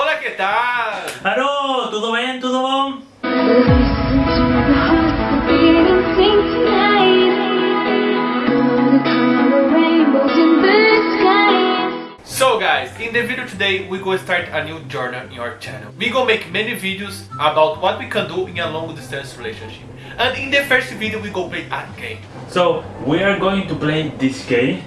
Olá, que tal? Alô, tudo bem? Tudo bom? So guys, in the video today we go start a new journey in our channel. We go make many videos about what we can do in a long distance relationship. And in the first video we go play a game. So, we are going to play this game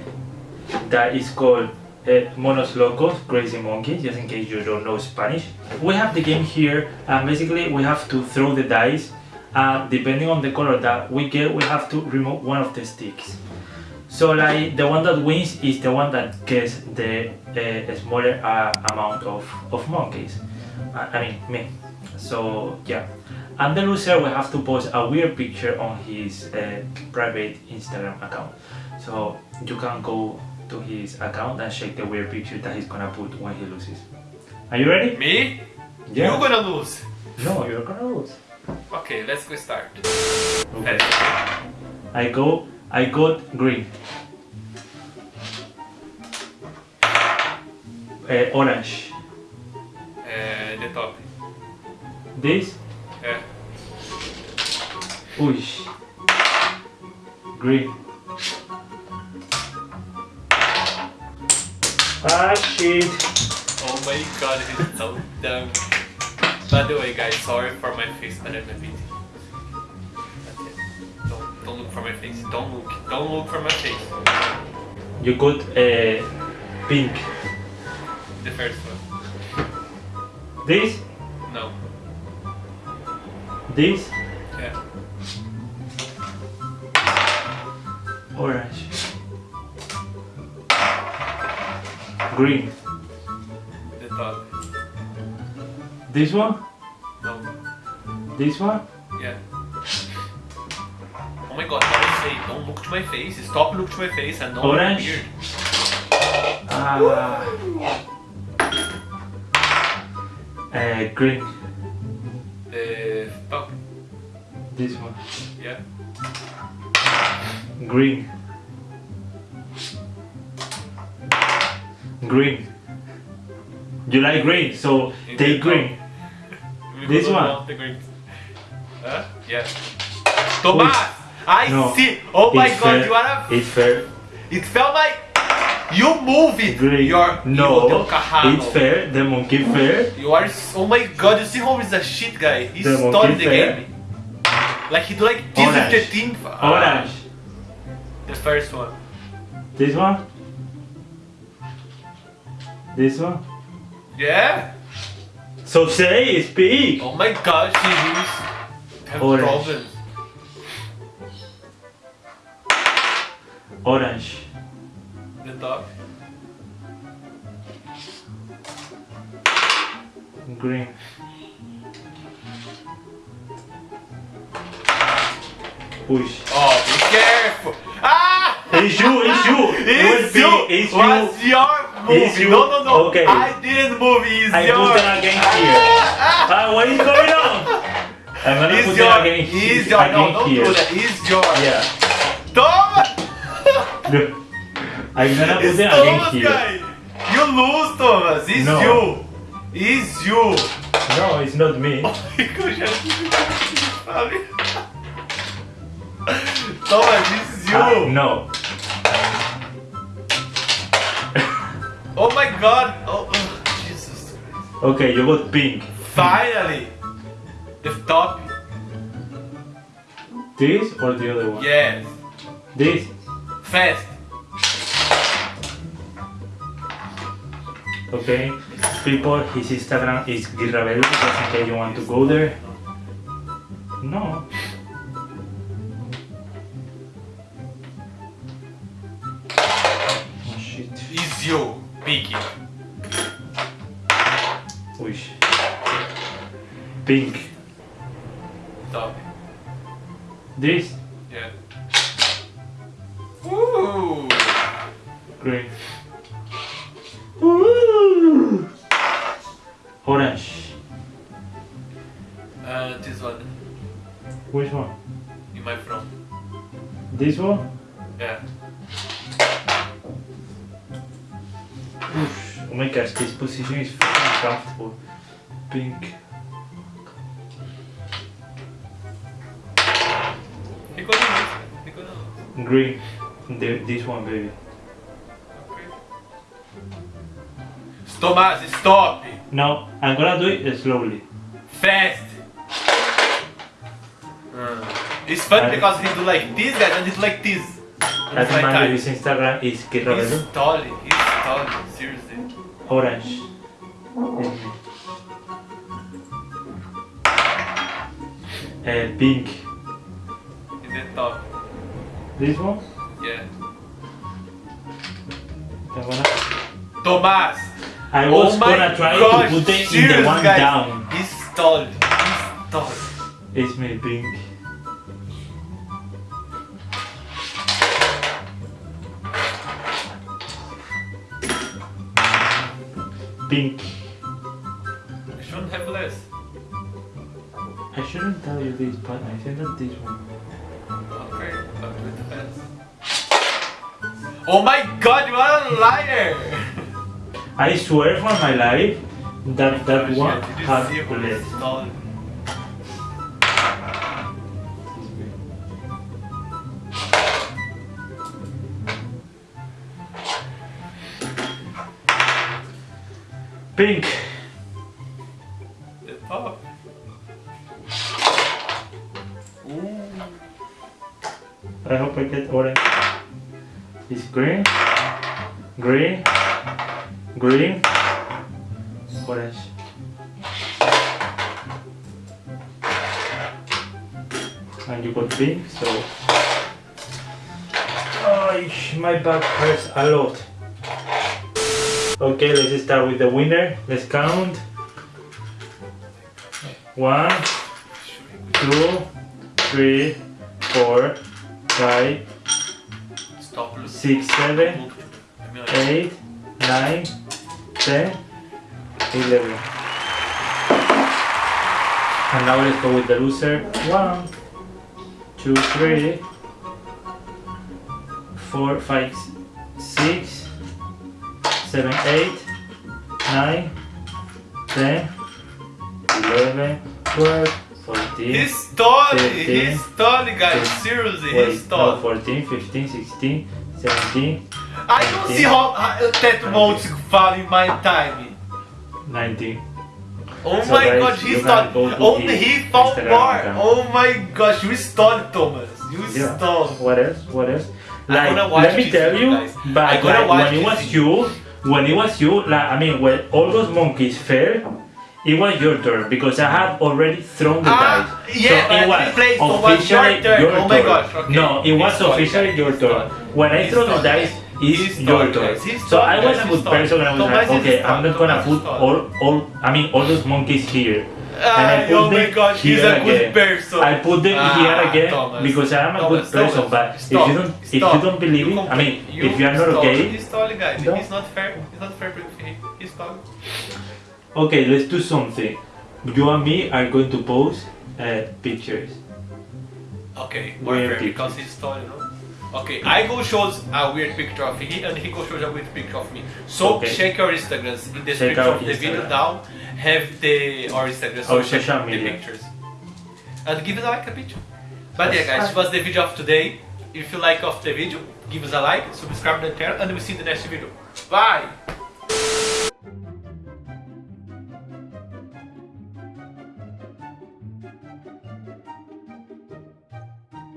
that is called uh, Monos Locos, Crazy Monkeys, just in case you don't know Spanish. We have the game here and basically we have to throw the dice and depending on the color that we get, we have to remove one of the sticks. So like the one that wins is the one that gets the uh, smaller uh, amount of, of monkeys. I mean, me. So yeah. And the loser will have to post a weird picture on his uh, private Instagram account. So you can go to his account and check the weird picture that he's gonna put when he loses. Are you ready? Me? Yeah. You're gonna lose. No, you're gonna lose. Okay, let's go start. Okay. I go. I got green. Uh, orange. Uh, the top. This. Yeah. Push. Green. Ah shit. Oh my god, this is so dumb. By the way guys, sorry for my face under the video. That's it. Don't, don't look for my face. Don't look. Don't look for my face. You got uh, pink. The first one. This. No. This. Yeah. Orange. Green. The top. This one. No. This one. Yeah. Oh my god, don't say, don't look to my face. Stop look to my face and don't Orange. look weird. Ah. Uh, green. The top. This one. Yeah. Green. Green. You like green, so take green. This one? The green. Huh? Yeah. Thomas! I No. see! Oh my It's god, fair. you are a... It's fair. It felt like... You move it! Green. Your... no, it's fair. The monkey fair. You are... Oh my god, you see how he's a shit guy? He The started the fair. game. Like he do like this Orange. the team. Ah, Orange. The first one. This one. This one. Yeah? So say, it's speak. Oh my god, she is have Orange. problems. Orange. The dog. Green. Push. Oh! It's you, it's you. It It's you! it's you. your It's you. No, no, no! Okay. I didn't move. It's I yours. put them against here. Ah, what is going on? I'm gonna It's put your. them against, It's your. No, against don't here. do that. It's yours. Yeah. Thomas! Look. I'm gonna put It's them Thomas, against here. guy. You lose, Thomas. It's No. you. It's you. No, it's not me. Eu já tive? Thomas, this is you. Ah, no. Oh my god. Oh, oh, Jesus. Okay, you got pink. Finally. The top. This or the other one? Yes. This. Fast. Okay. People, his Instagram is Girravel, just in case you want to go there. No. You. Pique. Wish. Pink. Top. This. Yeah. Ooh. Green. Ooh. Orange. Uh, this one. Which one? In my front. This one? Yeah. Oof. Oh my gosh, this position is fucking comfortable. Pink. Ficou no início, cara. Ficou no... Green. The, this one, baby. Ok. Tomás, stop! No, I'm gonna do it slowly. Fast! Uh, It's funny I- because he do like this guys and he do like this. And That's it's like my time. baby's Instagram is Kid He's Rebelo. tall, he's tall, seriously. Orange. Is me. Uh, pink. In the top. This one? Yeah. I'm gonna- Tomás! I was oh my gonna try gosh, to put it in the one guys. down. He's tall, he's tall. It's me, pink. Pink. You shouldn't have less. I shouldn't tell you this, but I think that this one. Okay, but with the fast. Oh my god, you are a liar! I swear for my life that that one yeah, did you has less. Pink. Top. Ooh. I hope I get orange. It's green, green, green, orange. And you got pink, so. Oh, my back hurts a lot. Okay, let's start with the winner. Let's count. One, two, three, four, five, six, seven, I mean, like, eight, nine, ten, eleven. And now let's go with the loser. One, two, three, four, five, six, seven, eight, nine, ten, eleven, twelve, fourteen. He's tall, Fifteen. he's tall guys, Fifteen. seriously, Wait, he's tall. no, 14, 15, 16, 17, I don't see how uh, that won't fall in my time. 19. Oh So my guys, god, you he's can tall. go to Only his he found Instagram more. account. Oh my gosh, you stole Thomas. You Yeah. stole. What else? What else? I'm Like, gonna watch let me this tell video, you, guys. but I'm gonna like, watch when it this was video. you, when it was you, like, I mean, when all those monkeys fell, it was your turn because I had already thrown the Ah, dice. yeah, so it was didn't so it was officially your turn. Oh my gosh, okay. No, it was officially your turn. When I throw the dice, guys. it's He's your tall, turn. So I was a good person and I was like, okay. I'm not gonna put all, all, I mean, all those monkeys here. Ah, put oh my them gosh, he's a good again. person. I put them Ah, here again Thomas. because I am a Thomas, good person. Thomas, But stop, if you don't, if you don't believe You it, I mean, compl- if you are not stop. okay, He's tall, guys. No. He's not fair. He's not fair with me. He's tall. okay, let's do something. You and me are going to post uh, pictures. Okay, more Weird fair picture. because he's tall, you know. Okay, I go shows a weird picture of he and he go shows a weird picture of me. So Okay. check your Instagrams in the description of the video down. Have the our Instagram so Our oh, check social the media. pictures. And give us a like a picture. But yeah guys, this was the video of today. If you like of the video, give us a like, subscribe to the channel and we'll see you in the next video. Bye!